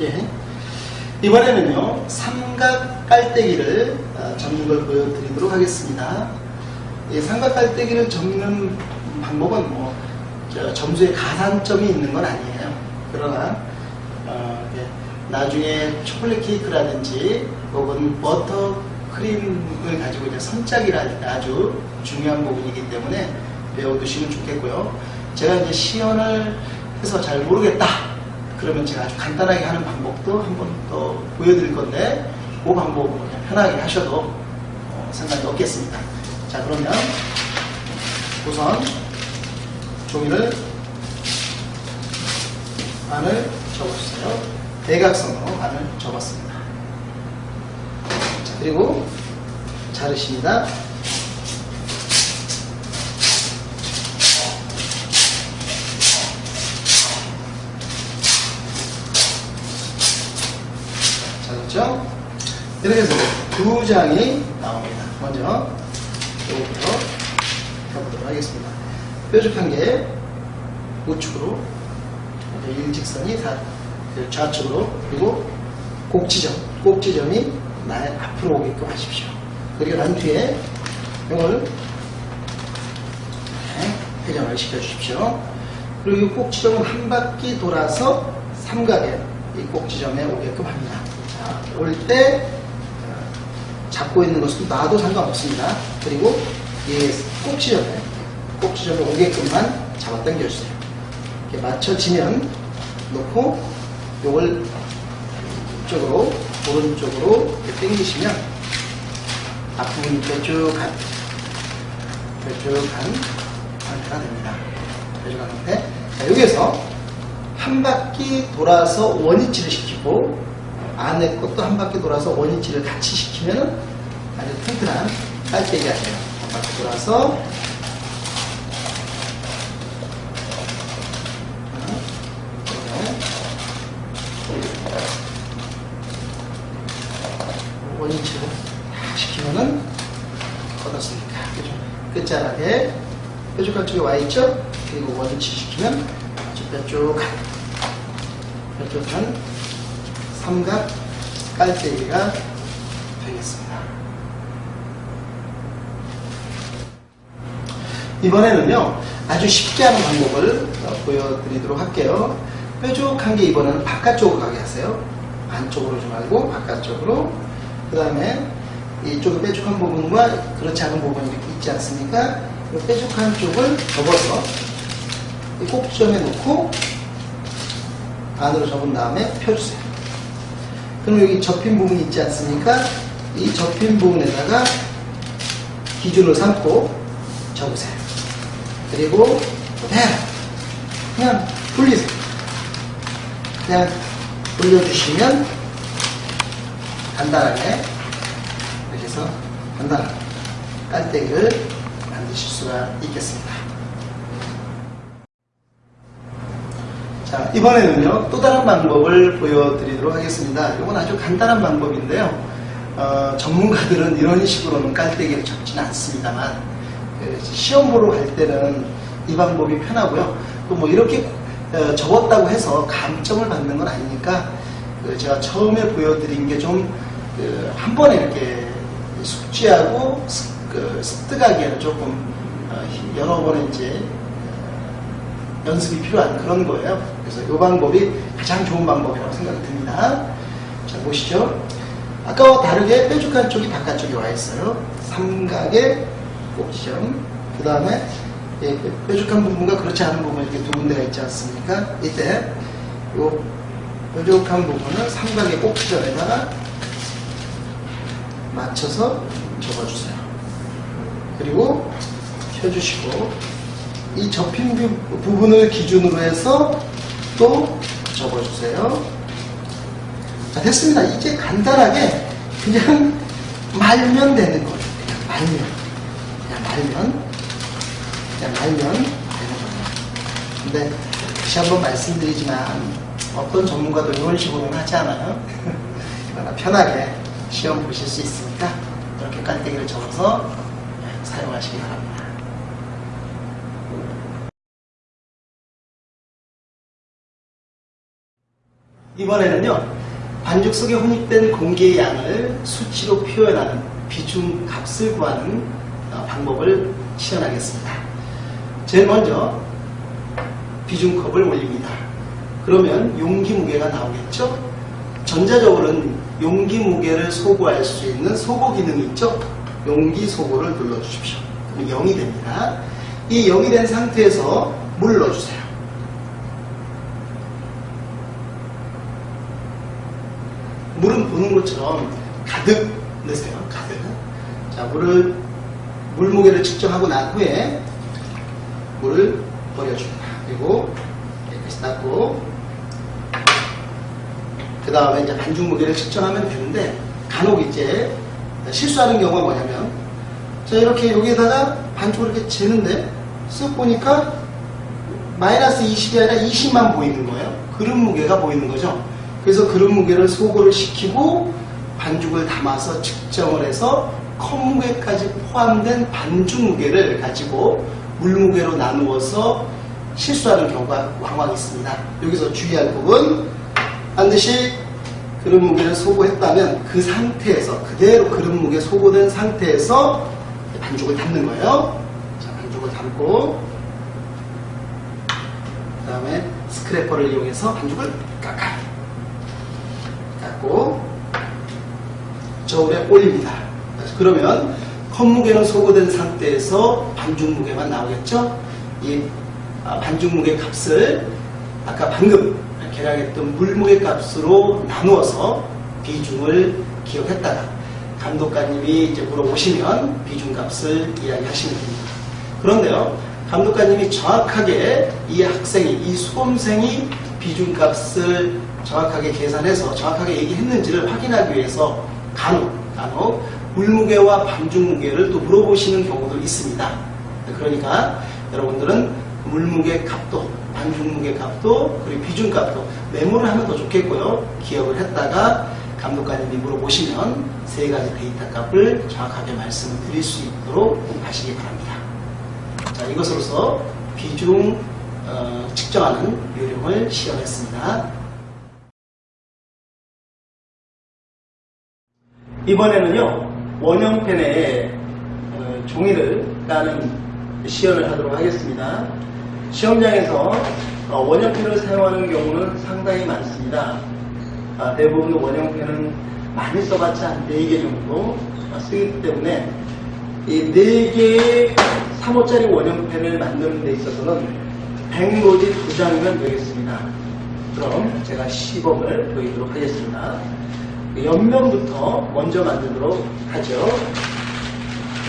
예. 이번에는요 삼각 깔때기를 어, 접는 걸 보여드리도록 하겠습니다. 이 삼각 깔때기를 접는 방법은 뭐 점수에 가산점이 있는 건 아니에요. 그러나 어, 나중에 초콜릿 케이크라든지 혹은 버터 크림을 가지고 이제 선짝이라 아주 중요한 부분이기 때문에 배워두시면 좋겠고요. 제가 이제 시연을 해서 잘 모르겠다. 그러면 제가 아주 간단하게 하는 방법도 한번 더 보여드릴 건데 그 그냥 편하게 하셔도 어, 상관이 없겠습니다. 자 그러면 우선 종이를 반을 접어주세요. 대각선으로 반을 접었습니다. 자, 그리고 자르십니다. 잘랐죠? 이렇게 해서 두 장이 나옵니다. 먼저 이거부터 해보도록 하겠습니다. 뾰족한 게 우측으로 일직선이 좌측으로 그리고 꼭지점 꼭지점이 나의 앞으로 오게끔 하십시오. 그리고 난 뒤에 이걸 회전을 시켜주십시오. 그리고 이 꼭지점은 한 바퀴 돌아서 삼각에 이 꼭지점에 오게끔 합니다. 자, 올때 잡고 있는 것은 놔도 상관없습니다. 그리고 이 꼭지점에 꼭지점에 오게끔만 잡아 당겨주세요. 이렇게 맞춰지면 놓고 이걸 이쪽으로 오른쪽으로 당기시면 앞부분이 뾰족한 뾰족한 상태가 됩니다. 뾰족한 상태. 자, 여기에서 한 바퀴 돌아서 원위치를 시키고 안에 것도 한 바퀴 돌아서 원위치를 같이 시키면 아주 튼튼한 깔때기가 돼요. 한 바퀴 돌아서 원위치를 시키면은 어떻습니까? 그죠? 끝자락에 뾰족한 쪽에 와 있죠? 그리고 원위치 시키면 아주 뾰족한 뾰족한 삼각 깔때기가 되겠습니다. 이번에는요 아주 쉽게 하는 방법을 보여드리도록 할게요. 뾰족한 게 이번에는 바깥쪽으로 가게 하세요. 안쪽으로 좀 말고 바깥쪽으로 그 다음에 이쪽 뾰족한 부분과 그렇지 않은 부분이 이렇게 있지 않습니까? 이 뾰족한 쪽을 접어서 이 꼭지점에 놓고 안으로 접은 다음에 펴주세요. 그럼 여기 접힌 부분이 있지 않습니까? 이 접힌 부분에다가 기준을 삼고 접으세요. 그리고 그대로 그냥 돌리세요. 그냥 돌려주시면 간단하게 이렇게 해서 간단한 깔때기를 만드실 수가 있겠습니다. 자, 이번에는요, 또 다른 방법을 보여드리도록 하겠습니다. 이건 아주 간단한 방법인데요. 어, 전문가들은 이런 식으로는 깔때기를 접지는 않습니다만, 그 시험 보러 갈 때는 이 방법이 편하고요. 또 뭐 이렇게 어, 접었다고 해서 감점을 받는 건 아니니까, 그 제가 처음에 보여드린 게 좀, 그한 번에 이렇게 숙지하고 습, 그 습득하기에는 조금 어, 여러 번에 이제 연습이 필요한 그런 거예요. 그래서 이 방법이 가장 좋은 방법이라고 생각이 듭니다. 자, 보시죠. 아까와 다르게 뾰족한 쪽이 바깥쪽에 와 있어요. 삼각의 꼭지점. 그 다음에 예, 뾰족한 부분과 그렇지 않은 부분 이렇게 두 군데가 있지 않습니까? 이때 이 뾰족한 부분을 삼각의 꼭지점에다가 맞춰서 접어주세요. 그리고 펴주시고 이 접힌 부분을 기준으로 해서 또 접어주세요. 자, 됐습니다. 이제 간단하게 그냥 말면 되는 거예요. 그냥 말면. 그냥 말면. 그냥 말면 되는 거예요. 근데 다시 한번 말씀드리지만 어떤 전문가도 이런 식으로는 하지 않아요. 그러나 편하게 시험 보실 수 있으니까 이렇게 깔때기를 접어서 사용하시기 바랍니다. 이번에는요, 반죽 속에 혼입된 공기의 양을 수치로 표현하는 비중 값을 구하는 어, 방법을 실현하겠습니다. 제일 먼저 비중컵을 올립니다. 그러면 용기 무게가 나오겠죠? 전자적으로는 용기 무게를 소구할 수 있는 소고 기능이 있죠? 용기 소고를 눌러주십시오. 그럼 0이 됩니다. 이 0이 된 상태에서 물 넣어주세요. 보는 것처럼 가득 넣으세요. 가득. 자, 물을, 물 무게를 측정하고 난 후에 물을 버려줍니다. 그리고 깨끗이 닦고, 그 다음에 이제 반죽 무게를 측정하면 되는데, 간혹 이제 실수하는 경우가 뭐냐면, 자, 이렇게 여기에다가 반죽을 이렇게 재는데, 쓱 보니까 마이너스 20이 아니라 20만 보이는 거예요. 그릇 무게가 보이는 거죠. 그래서 그릇 무게를 소거를 시키고 반죽을 담아서 측정을 해서 컵 무게까지 포함된 반죽 무게를 가지고 물 무게로 나누어서 실수하는 경우가 왕왕 있습니다. 여기서 주의할 부분 반드시 그릇 무게를 소거했다면 그 상태에서 그대로 그릇 무게 소거된 상태에서 반죽을 담는 거예요. 자, 반죽을 담고 그 다음에 스크래퍼를 이용해서 반죽을 깎아 요. 깎고 저울에 올립니다. 그러면 컵 무게는 소거된 상태에서 반죽 무게만 나오겠죠? 이 아, 반죽 무게 값을 아까 방금 계량했던 물 무게 값으로 나누어서 비중을 기억했다가 감독관님이 이제 물어보시면 비중 값을 이야기하시면 됩니다. 그런데요, 감독관님이 정확하게 이 학생이, 이 수험생이 비중 값을 정확하게 계산해서 정확하게 얘기했는지를 확인하기 위해서 간혹, 간혹 물무게와 반죽 무게를 또 물어보시는 경우도 있습니다. 그러니까 여러분들은 물무게 값도, 반죽 무게 값도, 그리고 비중 값도 메모를 하면 더 좋겠고요. 기억을 했다가 감독관님이 물어보시면 세 가지 데이터 값을 정확하게 말씀을 드릴 수 있도록 하시기 바랍니다. 자, 이것으로서 비중 어, 측정하는 요령을 시험했습니다. 이번에는요 원형펜에 어, 종이를 까는 시연을 하도록 하겠습니다. 시험장에서 어, 원형펜을 사용하는 경우는 상당히 많습니다. 아, 대부분 원형펜은 많이 써봤자 한 4개 정도 쓰기 때문에 이 4개의 3호짜리 원형펜을 만드는 데 있어서는 100노지 2장이면 되겠습니다. 그럼 제가 시범을 보이도록 하겠습니다. 옆면부터 먼저 만들도록 하죠.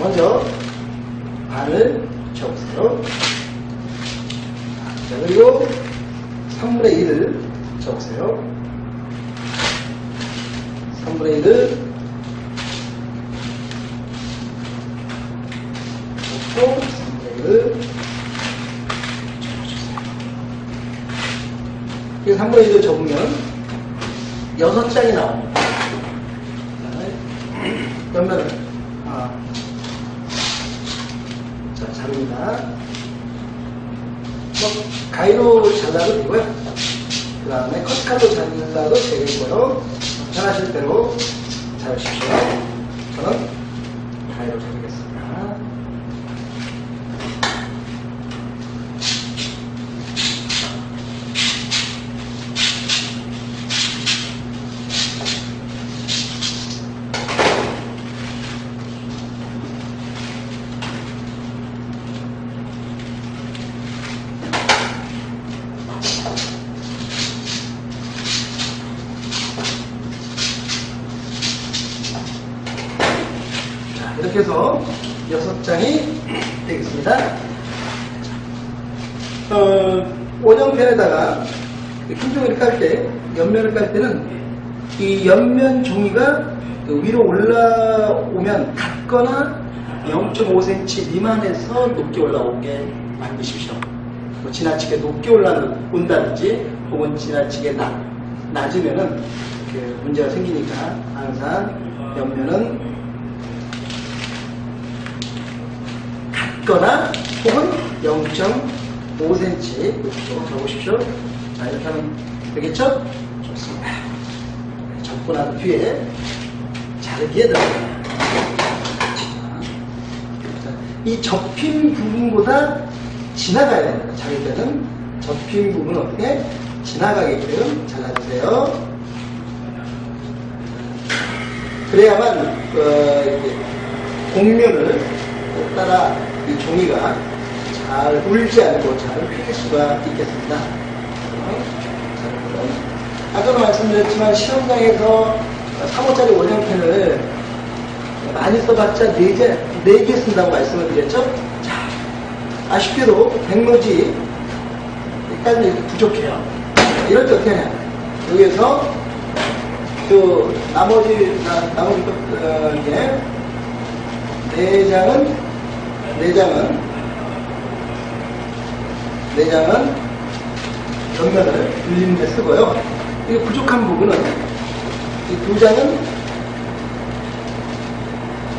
먼저 반을 적으세요. 자, 그리고 3분의 1을 적으세요. 3분의 1을 적고 3분의 1을 적어주세요. 이 3분의 1을 적으면 6장이 나옵니다. 옆면을 아, 자 자릅니다. 뭐 가위로 잘라도 되고요. 그 다음에 커트칼로 잘라도 되겠고요. 편하실 대로 자르십시오. 저는 가위로 자르겠습니다. 자, 이렇게 해서 여섯 장이 되겠습니다. 어, 원형펜에다가 흰 종이를 깔 때, 옆면을 깔 때는 이 옆면 종이가 그 위로 올라오면 닿거나 0.5cm 미만에서 높게 올라오게 만드십시오. 뭐 지나치게 높게 올라온다든지 혹은 지나치게 낮, 낮으면은 그 문제가 생기니까 항상 옆면은 같거나 혹은 0.5cm 이렇게 적으십시오. 자, 이렇게 하면 되겠죠? 좋습니다. 있습니다. 접고 난 뒤에 자르기에. 자, 이 접힌 부분보다 지나가야 됩니다. 자를 때는 접힌 부분 어떻게 지나가게끔 잘라주세요. 그래야만 어, 곡면을 따라 이 종이가 잘 울지 않고 잘 휘길 수가 있겠습니다. 아까도 말씀드렸지만 시험장에서 3호짜리 원형펜을 많이 써봤자 4개, 4개 쓴다고 말씀을 드렸죠? 자, 아쉽게도 백로지 이렇게 부족해요. 이럴 때 어떻게 하냐. 여기에서 그 나머지, 나, 나머지 것, 어, 이게 네 장은, 네 장은, 네 장은 옆면을 늘리는 데 쓰고요. 이 부족한 부분은 이 두 장은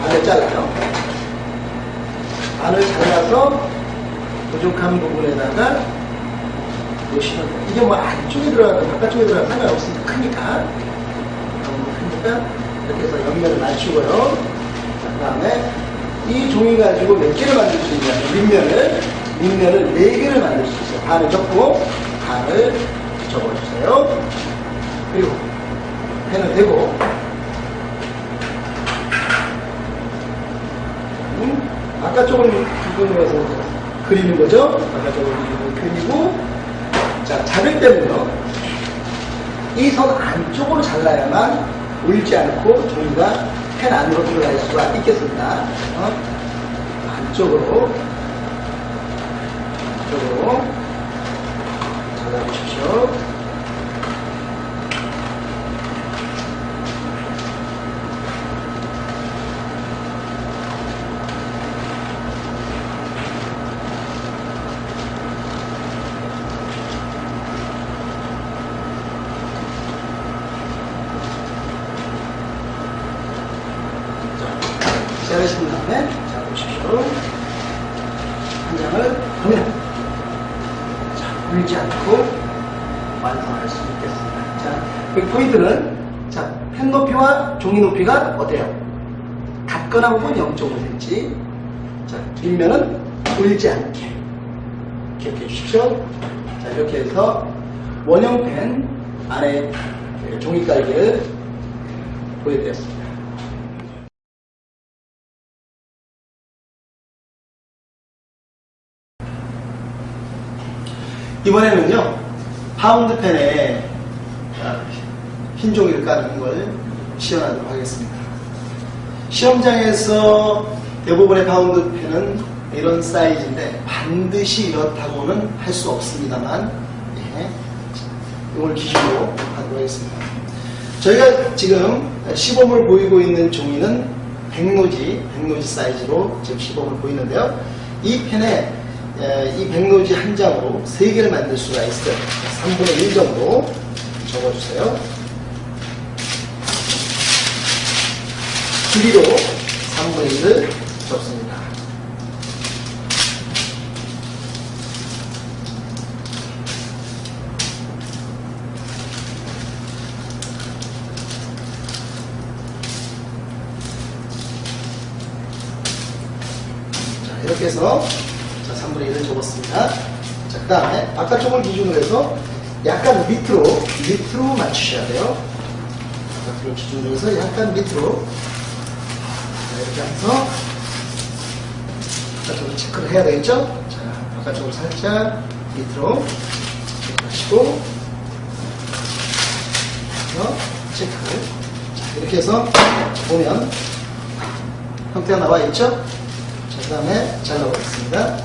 반을 잘라요. 반을 잘라서 부족한 부분에다가 놓으시면 돼요. 이게 뭐 안쪽에 들어가든 바깥쪽에 들어가든 상관없으니까 크니까. 너무 크니까 이렇게 해서 옆면을 맞추고요. 그 다음에 이 종이 가지고 몇 개를 만들 수 있냐면 밑면을 밑면을 네 개를 만들 수 있어요. 반을 접고 반을 접어주세요. 그리고 펜을 대고 음, 바깥쪽을 부분으로 해서 그리는 거죠. 바깥쪽을 그리고 자 자를 때는요. 이 선 안쪽으로 잘라야만 울지 않고 종이가 펜 안으로 들어갈 수가 있겠습니다. 어? 안쪽으로 안쪽으로 잘라주십시오. 자르신 다음에 자 보십시오. 한 장을 보면 자 울지 않고 완성할 수 있겠습니다. 자, 그 포인트는 자, 펜 높이와 종이 높이가 어때요? 같거나 혹은 0.5cm. 자, 뒷면은 울지 않게 기억해 주십시오. 자, 이렇게 해서 원형 펜 안에 종이 깔기를 보여드렸습니다. 이번에는요, 파운드 팬에 아, 까는 걸 시연하도록 하겠습니다. 시험장에서 대부분의 파운드 팬은 이런 사이즈인데 반드시 이렇다고는 할 수 없습니다만, 예, 이걸 기준으로 하도록 하겠습니다. 저희가 지금 시범을 보이고 있는 종이는 백로지, 백로지 사이즈로 지금 시범을 보이는데요. 이 펜에 에, 이 백로지 한 장으로 세 개를 만들 수가 있어요. 3분의 1 정도 적어주세요. 길이로 3분의 1을 접습니다. 자, 이렇게 해서 자, 3분의 1을 접었습니다. 자, 그 다음에 바깥쪽을 기준으로 해서 약간 밑으로, 밑으로 맞추셔야 돼요. 바깥쪽을 기준으로 해서 약간 밑으로. 하면서 바깥쪽을 체크를 해야 되겠죠? 자, 바깥쪽을 살짝 밑으로 체크하시고, 체크를. 자, 이렇게 해서 보면 형태가 나와 있죠? 자, 그 다음에 잘라보겠습니다.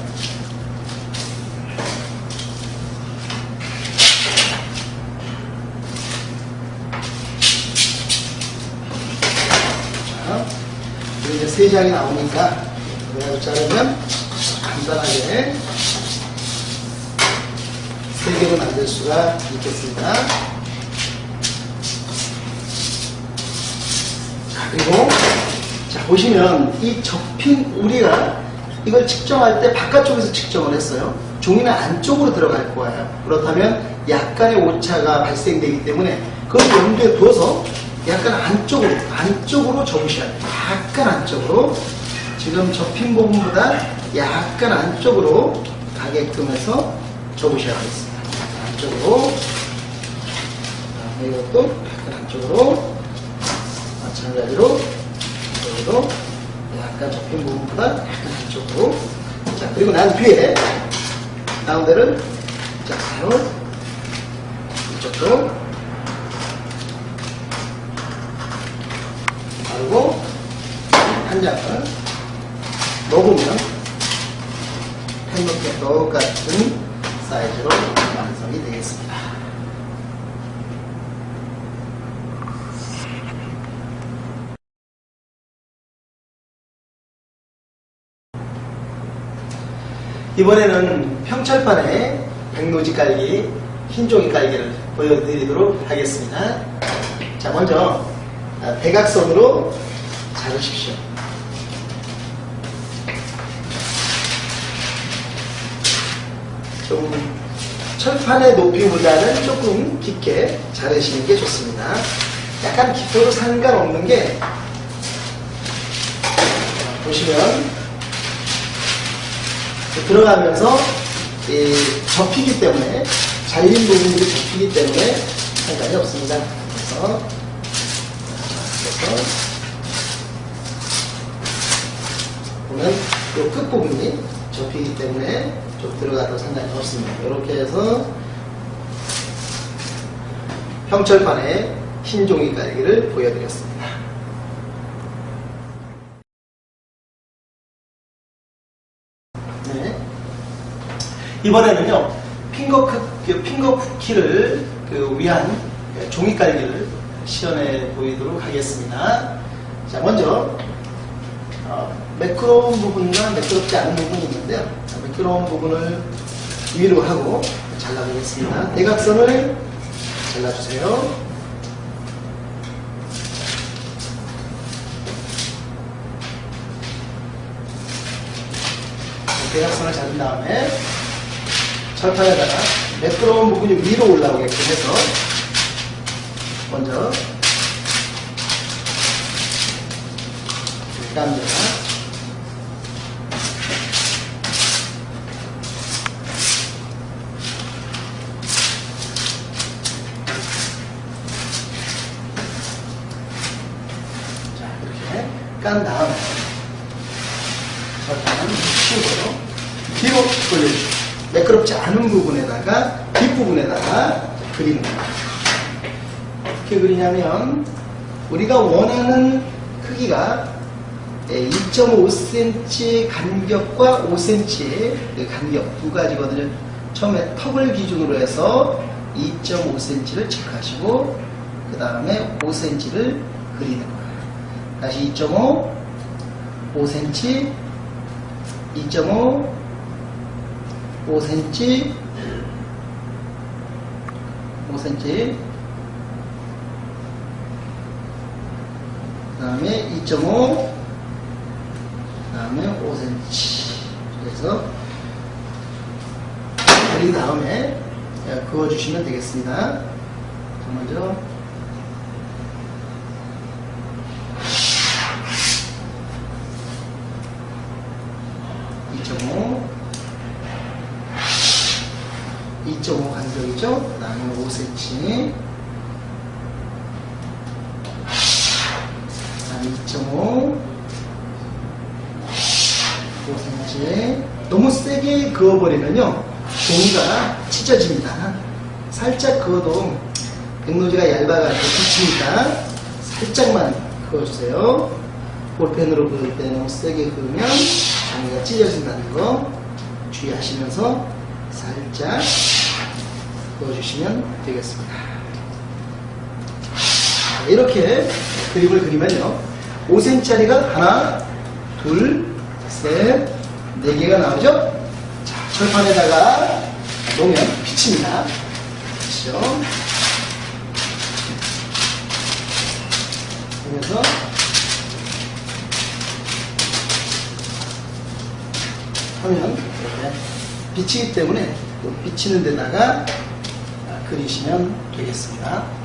자, 그리고 이제 세 장이 나오니까 그래가지고 자르면 간단하게 세 개로 만들 수가 있겠습니다. 자, 그리고 자, 보시면 이 접힌 우리가 이걸 측정할 때 바깥쪽에서 측정을 했어요. 종이는 안쪽으로 들어갈 거예요. 그렇다면 약간의 오차가 발생되기 때문에 그걸 염두에 두어서 약간 안쪽으로, 안쪽으로 접으셔야 돼요. 약간 안쪽으로. 지금 접힌 부분보다 약간 안쪽으로 가게끔 해서 접으셔야 되겠습니다. 안쪽으로. 자, 이것도 약간 안쪽으로. 마찬가지로 여기도 약간 접힌 부분보다 약간 안쪽으로. 자, 그리고 난 뒤에 가운데를 자, 바로 이쪽도 바르고 한 장을 먹으면 팬노켓 똑같은 사이즈로 완성이 되겠습니다. 이번에는 평철판에 백노지 깔기, 흰종이 깔기를 보여드리도록 하겠습니다. 자, 먼저 아, 대각선으로 자르십시오. 좀 철판의 높이보다는 조금 깊게 자르시는 게 좋습니다. 약간 깊어도 상관없는 게 보시면 들어가면서 이 접히기 때문에 잘린 부분들이 접히기 때문에 상관이 없습니다. 그래서 그래서 보면 이 끝부분이 접히기 때문에 좀 들어가도 상관이 없습니다. 이렇게 해서 평철판에 흰 종이 깔기를 보여드렸습니다. 네. 이번에는요, 핑거, 크, 핑거 쿠키를 그 위한 종이 깔기를 시연해 보이도록 하겠습니다. 자, 먼저, 어, 매끄러운 부분과 매끄럽지 않은 부분이 있는데요. 자, 매끄러운 부분을 위로 하고 잘라보겠습니다. 대각선을 잘라주세요. 대각선을 자른 다음에 철판에다가 매끄러운 부분이 위로 올라오게끔 해서 먼저 깝니다. 자, 이렇게 깐 다음에 설탕은 식으로 뒤로 돌려주십시오. 매끄럽지 않은 부분에다가 뒷부분에다가 그리는 겁니다. 어떻게 그리냐면 우리가 원하는 크기가 2.5cm 간격과 5cm 그 간격 두 가지거든요. 처음에 턱을 기준으로 해서 2.5cm를 체크하시고 그 다음에 5cm를 그리는 거예요. 다시 2.5, 5cm, 2.5, 5cm, 5cm, 그 다음에 2.5, 그 다음에 5cm. 그래서 그린 다음에 그어주시면 되겠습니다. 자, 먼저 (2.5) 2.5 간격이죠. 그 다음에 5cm. 그 다음에 2.5. 5cm. 너무 세게 그어버리면요. 종이가 찢어집니다. 살짝 그어도 백노지가 얇아가지고 붙이니까 살짝만 그어주세요. 볼펜으로 그을 때 너무 세게 그으면 종이가 찢어진다는 거 주의하시면서 살짝 그어주시면 되겠습니다. 이렇게 그림을 그리면요. 5cm짜리가 하나, 둘, 셋, 네 개가 나오죠? 자, 철판에다가 놓으면 빛입니다. 그렇죠? 그래서 하면 이렇게 비치기 때문에 또 비치는 데다가 그리시면 되겠습니다.